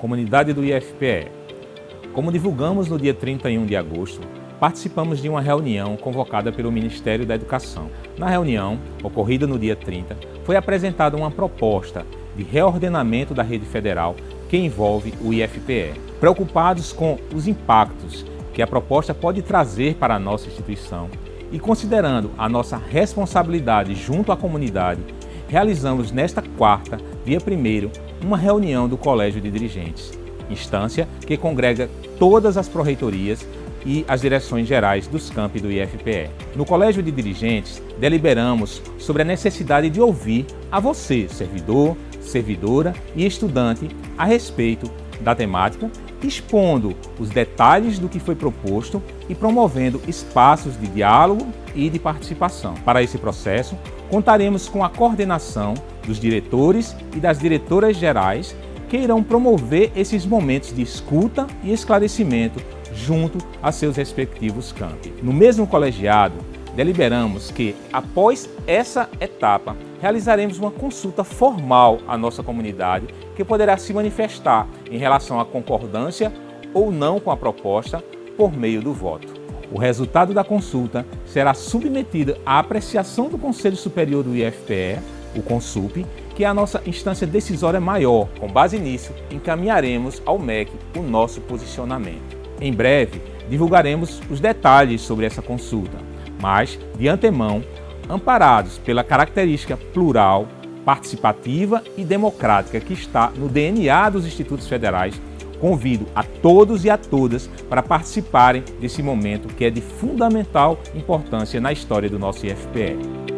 Comunidade do IFPE. Como divulgamos no dia 31 de agosto, participamos de uma reunião convocada pelo Ministério da Educação. Na reunião, ocorrida no dia 30, foi apresentada uma proposta de reordenamento da rede federal que envolve o IFPE. Preocupados com os impactos que a proposta pode trazer para a nossa instituição e considerando a nossa responsabilidade junto à comunidade, realizamos nesta quarta, dia 1 uma reunião do Colégio de Dirigentes, instância que congrega todas as pró-reitorias e as direções gerais dos campi do IFPE. No Colégio de Dirigentes, deliberamos sobre a necessidade de ouvir a você, servidor, servidora e estudante, a respeito da temática, expondo os detalhes do que foi proposto e promovendo espaços de diálogo e de participação. Para esse processo, contaremos com a coordenação dos diretores e das diretoras gerais que irão promover esses momentos de escuta e esclarecimento junto a seus respectivos campi. No mesmo colegiado, deliberamos que, após essa etapa, realizaremos uma consulta formal à nossa comunidade que poderá se manifestar em relação à concordância ou não com a proposta por meio do voto. O resultado da consulta será submetido à apreciação do Conselho Superior do IFPE, o CONSUP, que é a nossa instância decisória maior. Com base nisso, encaminharemos ao MEC o nosso posicionamento. Em breve, divulgaremos os detalhes sobre essa consulta, mas, de antemão, amparados pela característica plural, participativa e democrática que está no DNA dos Institutos Federais, convido a todos e a todas para participarem desse momento que é de fundamental importância na história do nosso IFPE.